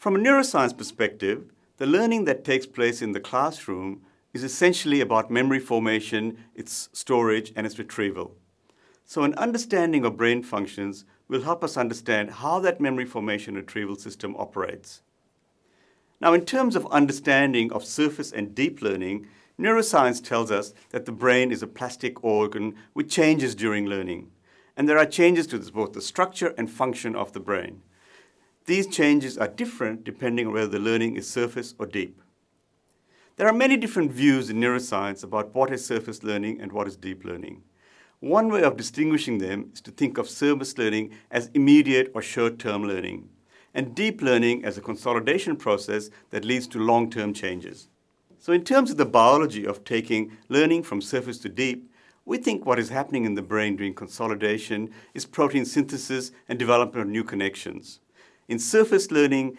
From a neuroscience perspective, the learning that takes place in the classroom is essentially about memory formation, its storage, and its retrieval. So an understanding of brain functions will help us understand how that memory formation retrieval system operates. Now, in terms of understanding of surface and deep learning, neuroscience tells us that the brain is a plastic organ which changes during learning. And there are changes to both the structure and function of the brain. These changes are different depending on whether the learning is surface or deep. There are many different views in neuroscience about what is surface learning and what is deep learning. One way of distinguishing them is to think of surface learning as immediate or short-term learning, and deep learning as a consolidation process that leads to long-term changes. So in terms of the biology of taking learning from surface to deep, we think what is happening in the brain during consolidation is protein synthesis and development of new connections. In surface learning,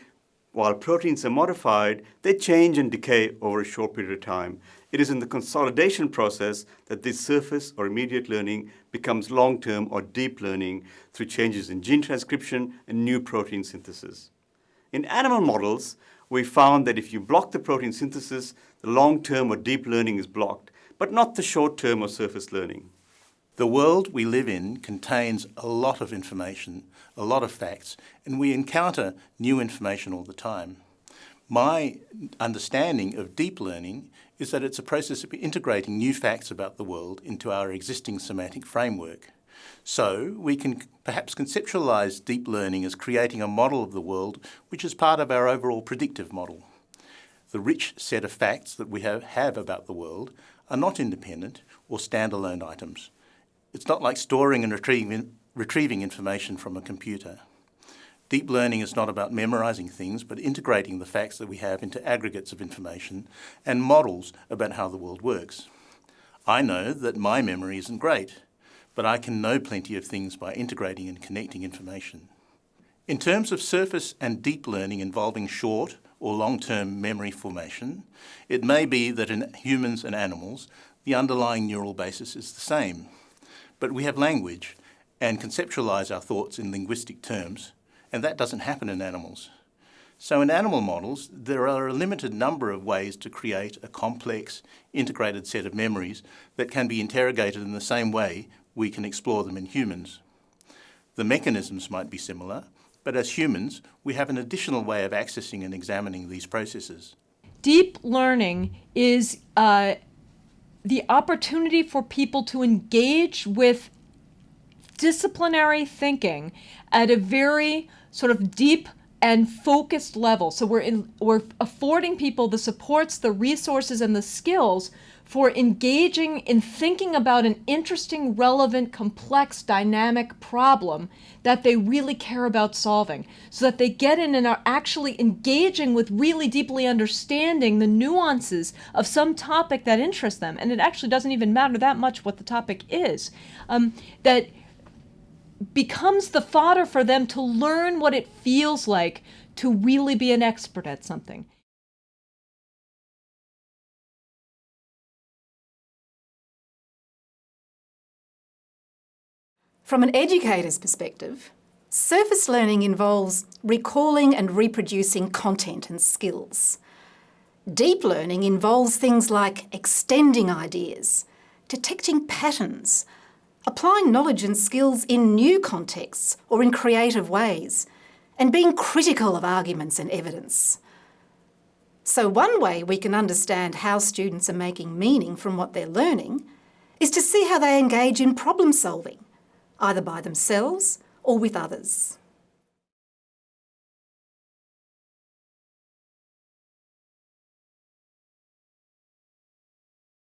while proteins are modified, they change and decay over a short period of time. It is in the consolidation process that this surface or immediate learning becomes long-term or deep learning through changes in gene transcription and new protein synthesis. In animal models, we found that if you block the protein synthesis, the long-term or deep learning is blocked, but not the short-term or surface learning. The world we live in contains a lot of information, a lot of facts, and we encounter new information all the time. My understanding of deep learning is that it's a process of integrating new facts about the world into our existing semantic framework. So we can perhaps conceptualise deep learning as creating a model of the world which is part of our overall predictive model. The rich set of facts that we have, have about the world are not independent or standalone items. It's not like storing and retrieving, retrieving information from a computer. Deep learning is not about memorising things, but integrating the facts that we have into aggregates of information and models about how the world works. I know that my memory isn't great, but I can know plenty of things by integrating and connecting information. In terms of surface and deep learning involving short or long-term memory formation, it may be that in humans and animals, the underlying neural basis is the same. But we have language and conceptualize our thoughts in linguistic terms, and that doesn't happen in animals. So in animal models, there are a limited number of ways to create a complex, integrated set of memories that can be interrogated in the same way we can explore them in humans. The mechanisms might be similar, but as humans, we have an additional way of accessing and examining these processes. Deep learning is uh, the opportunity for people to engage with disciplinary thinking at a very sort of deep and focused level. So we're in, we're affording people the supports, the resources, and the skills for engaging in thinking about an interesting, relevant, complex, dynamic problem that they really care about solving so that they get in and are actually engaging with really deeply understanding the nuances of some topic that interests them. And it actually doesn't even matter that much what the topic is. Um, that becomes the fodder for them to learn what it feels like to really be an expert at something. From an educator's perspective, surface learning involves recalling and reproducing content and skills. Deep learning involves things like extending ideas, detecting patterns, applying knowledge and skills in new contexts or in creative ways, and being critical of arguments and evidence. So one way we can understand how students are making meaning from what they're learning is to see how they engage in problem solving either by themselves or with others.